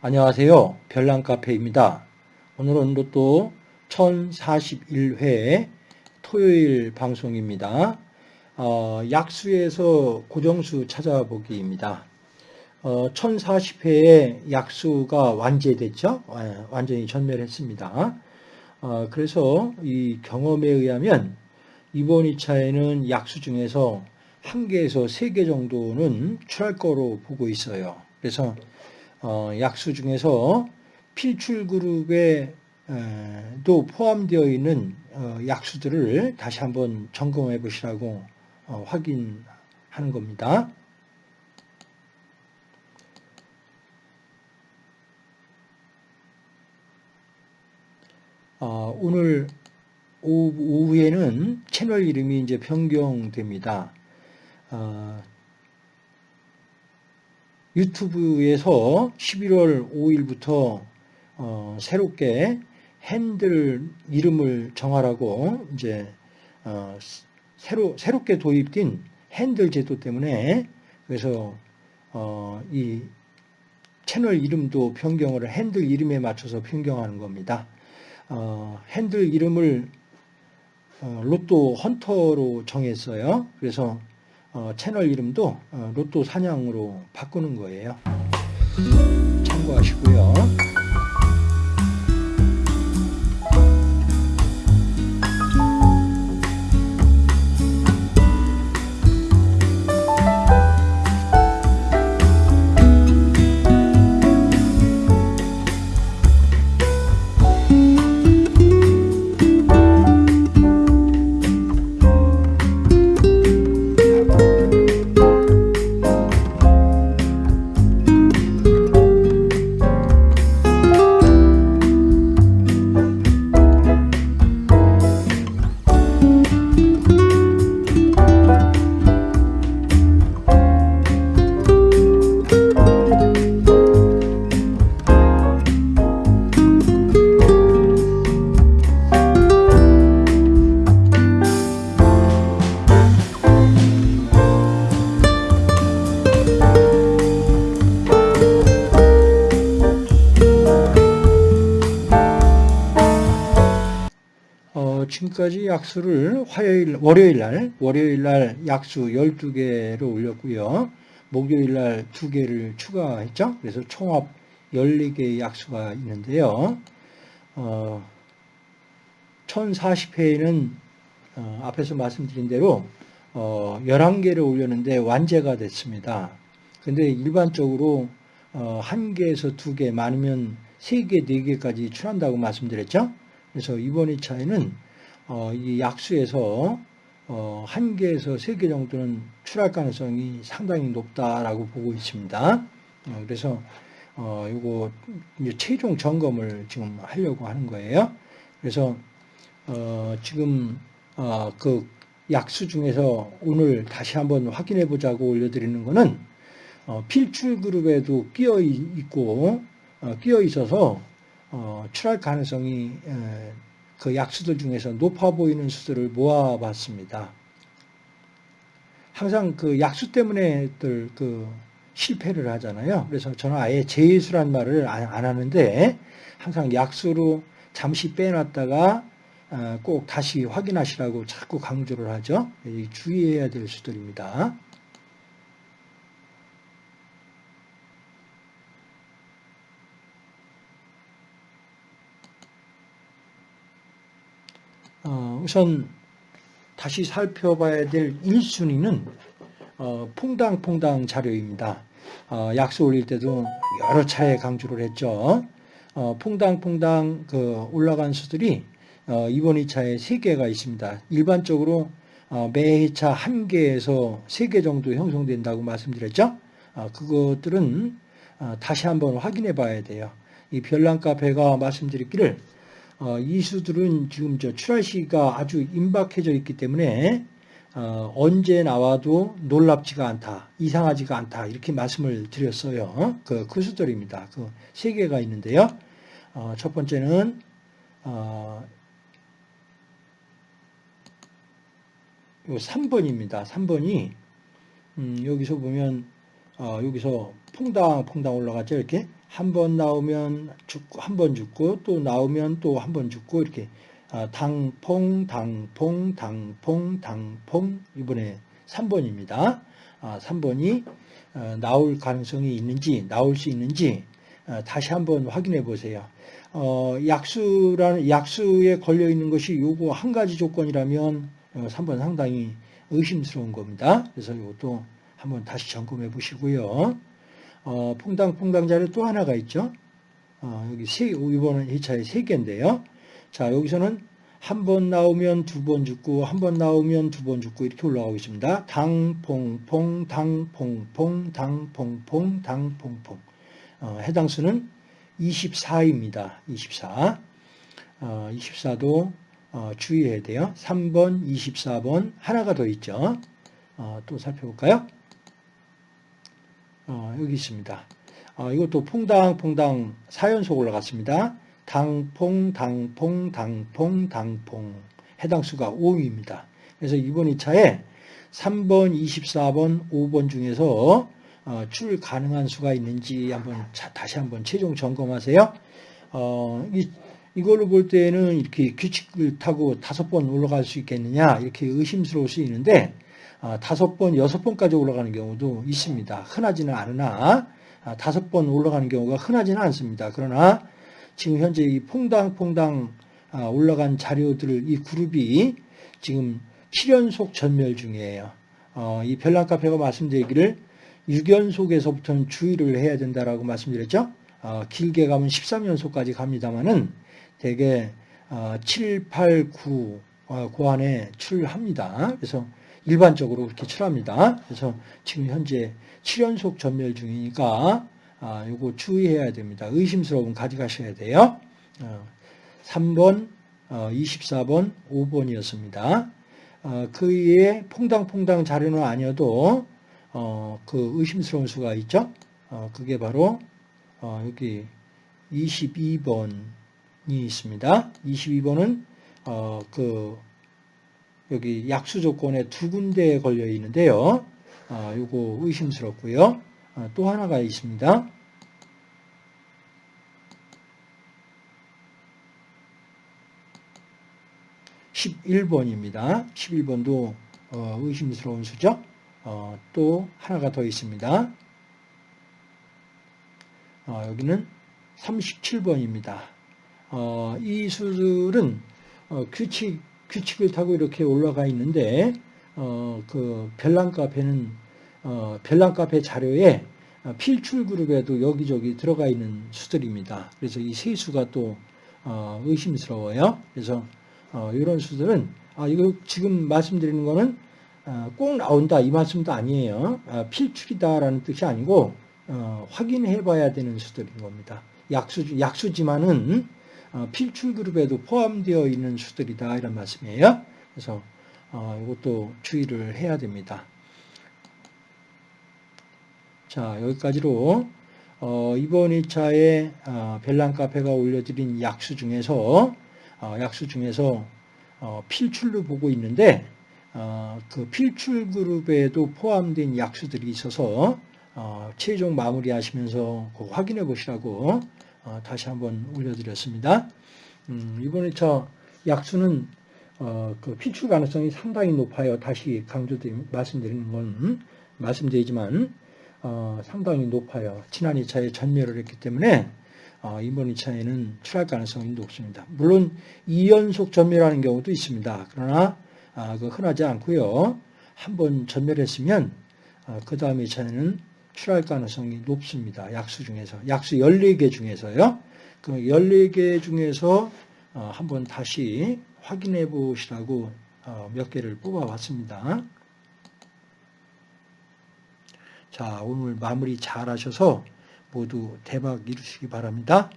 안녕하세요. 별난카페입니다. 오늘은 로또 1041회 토요일 방송입니다. 어, 약수에서 고정수 찾아보기입니다. 어, 1040회에 약수가 완제됐죠. 어, 완전히 전멸했습니다. 어, 그래서 이 경험에 의하면 이번 2차에는 약수 중에서 한 개에서 세 개 정도는 출할 거로 보고 있어요. 그래서 어, 약수 중에서 필출 그룹에 도 포함되어 있는 어, 약수들을 다시 한번 점검해 보시라고 어, 확인하는 겁니다. 어, 오늘 오후, 에는 채널 이름이 이제 변경됩니다. 어, 유튜브에서 11월 5일부터 어, 새롭게 핸들 이름을 정하라고 이제 어, 새로 새롭게 도입된 핸들 제도 때문에 그래서 어, 이 채널 이름도 변경을 핸들 이름에 맞춰서 변경하는 겁니다. 어, 핸들 이름을 어, 로또 헌터로 정했어요. 그래서 어, 채널 이름도 어, 로또 사냥으로 바꾸는 거예요. 참고하시고요. 지금까지 약수를 화요일, 월요일 날, 월요일 날 약수 12개로 올렸고요. 목요일 날 2개를 추가했죠. 그래서 총합 14개의 약수가 있는데요. 어, 1040회에는 어, 앞에서 말씀드린 대로 어, 11개를 올렸는데 완제가 됐습니다. 근데 일반적으로 어, 1개에서 2개, 많으면 3개, 4개까지 출한다고 말씀드렸죠. 그래서 이번 2차에는 어, 이 약수에서 어, 한 개에서 세 개 정도는 출할 가능성이 상당히 높다라고 보고 있습니다. 어, 그래서 어, 이거 최종 점검을 지금 하려고 하는 거예요. 그래서 어, 지금 어, 그 약수 중에서 오늘 다시 한번 확인해 보자고 올려드리는 거는 어, 필출 그룹에도 끼어 있고 어, 끼어 있어서 어, 출할 가능성이 에, 그 약수들 중에서 높아 보이는 수들을 모아봤습니다. 항상 그 약수 때문에들 그 실패를 하잖아요. 그래서 저는 아예 제수란 말을 안, 안 하는데 항상 약수로 잠시 빼놨다가 어, 꼭 다시 확인하시라고 자꾸 강조를 하죠. 주의해야 될 수들입니다. 어, 우선 다시 살펴봐야 될 1순위는 어, 퐁당퐁당 자료입니다. 어, 약수 올릴 때도 여러 차례 강조를 했죠. 어, 퐁당퐁당 그 올라간 수들이 어, 이번 2차에 3개가 있습니다. 일반적으로 어, 매 회차 1개에서 3개 정도 형성된다고 말씀드렸죠. 어, 그것들은 어, 다시 한번 확인해 봐야 돼요. 이 별난 카페가 말씀드렸기를 어, 이 수들은 지금 저 출할 시가 아주 임박해져 있기 때문에 어, 언제 나와도 놀랍지가 않다, 이상하지가 않다 이렇게 말씀을 드렸어요. 그, 그 수들입니다. 그 세 개가 있는데요. 어, 첫 번째는 어, 요 3번입니다. 3번이 음, 여기서 보면 어, 여기서 퐁당 퐁당 올라가죠. 이렇게 한 번 나오면 죽고 한 번 죽고 또 나오면 또 한 번 죽고 이렇게 아, 당퐁 당퐁 당퐁 당퐁 이번에 3번입니다. 아, 3번이 어, 나올 가능성이 있는지 나올 수 있는지 어, 다시 한번 확인해 보세요. 어, 약수라는 약수에 걸려 있는 것이 요거 한 가지 조건이라면 3번 상당히 의심스러운 겁니다. 그래서 이것도 한번 다시 점검해 보시고요. 어, 퐁당퐁당 자료 또 하나가 있죠. 어, 여기 세, 이번은 2차에 세 개인데요. 자, 여기서는 한 번 나오면 두 번 죽고, 한 번 나오면 두 번 죽고, 이렇게 올라가고 있습니다. 당 퐁 퐁, 당 퐁 퐁, 당 퐁 퐁, 당 퐁 퐁. 어, 해당 수는 24입니다. 24. 어, 24도 어, 주의해야 돼요. 3번, 24번, 하나가 더 있죠. 어, 또 살펴볼까요? 어, 여기 있습니다. 어, 이것도 퐁당퐁당 4연속 올라갔습니다. 당퐁, 당퐁, 당퐁, 당퐁. 해당 수가 5입니다. 그래서 이번 2차에 3번, 24번, 5번 중에서 어, 출 가능한 수가 있는지 한번 다시 한번 최종 점검하세요. 어, 이, 이걸로 볼 때는 이렇게 규칙을 타고 다섯 번 올라갈 수 있겠느냐 이렇게 의심스러울 수 있는데 아, 다섯 번, 여섯 번까지 올라가는 경우도 있습니다. 흔하지는 않으나 아, 다섯 번 올라가는 경우가 흔하지는 않습니다. 그러나 지금 현재 이 퐁당퐁당 아, 올라간 자료들 이 그룹이 지금 7연속 전멸 중이에요. 어, 이 별난 카페가 말씀드리기를 6연속에서부터는 주의를 해야 된다라고 말씀드렸죠. 어, 길게 가면 13연속까지 갑니다만은 대개 7, 8, 9그 안에 출합니다. 그래서 일반적으로 그렇게 출합니다. 그래서 지금 현재 7연속 전멸 중이니까 아, 요거 주의해야 됩니다. 의심스러운 가져가셔야 돼요. 어, 3번, 어, 24번, 5번이었습니다. 어, 그 이에 퐁당퐁당 자료는 아니어도 어, 그 의심스러운 수가 있죠. 어, 그게 바로 어, 여기 22번이 있습니다. 22번은 어, 그 여기 약수 조건에 두 군데에 걸려 있는데요. 아, 요거 의심스럽고요. 아, 또 하나가 있습니다. (11번입니다) (11번도) 어, 의심스러운 수죠 어, 또 하나가 더 있습니다 어, 여기는 (37번입니다) 어, 이 수들은 어, 규칙 규칙을 타고 이렇게 올라가 있는데 어, 그 별난 카페는 어, 별난 카페 자료에 필출 그룹에도 여기저기 들어가 있는 수들입니다. 그래서 이 세 수가 또 어, 의심스러워요. 그래서 어, 이런 수들은 아, 이거 지금 말씀드리는 거는 어, 꼭 나온다 이 말씀도 아니에요. 아, 필출이다라는 뜻이 아니고 어, 확인해 봐야 되는 수들인 겁니다. 약수 약수지만은 어, 필출 그룹에도 포함되어 있는 수들이다 이런 말씀이에요. 그래서 어, 이것도 주의를 해야 됩니다. 자 여기까지로 어, 이번 2차에 벨랑 카페가 올려드린 약수 중에서 약수 중에서 필출로 보고 있는데 그 필출 그룹에도 포함된 약수들이 있어서 최종 마무리하시면서 확인해 보시라고 어, 다시 한번 올려드렸습니다. 음, 이번 2차 약수는 어, 그 피출 가능성이 상당히 높아요. 다시 강조드리 말씀드리는 건 말씀드리지만 어, 상당히 높아요. 지난 2차에 전멸을 했기 때문에 어, 이번 2차에는 출할 가능성이 높습니다. 물론 2연속 전멸하는 경우도 있습니다. 그러나 아, 그 흔하지 않고요. 한 번 전멸했으면 어, 그 다음 2차에는 출할 가능성이 높습니다. 약수 중에서. 약수 14개 중에서요. 그 14개 중에서 어, 한번 다시 확인해 보시라고 어, 몇 개를 뽑아 봤습니다. 자, 오늘 마무리 잘 하셔서 모두 대박 이루시기 바랍니다.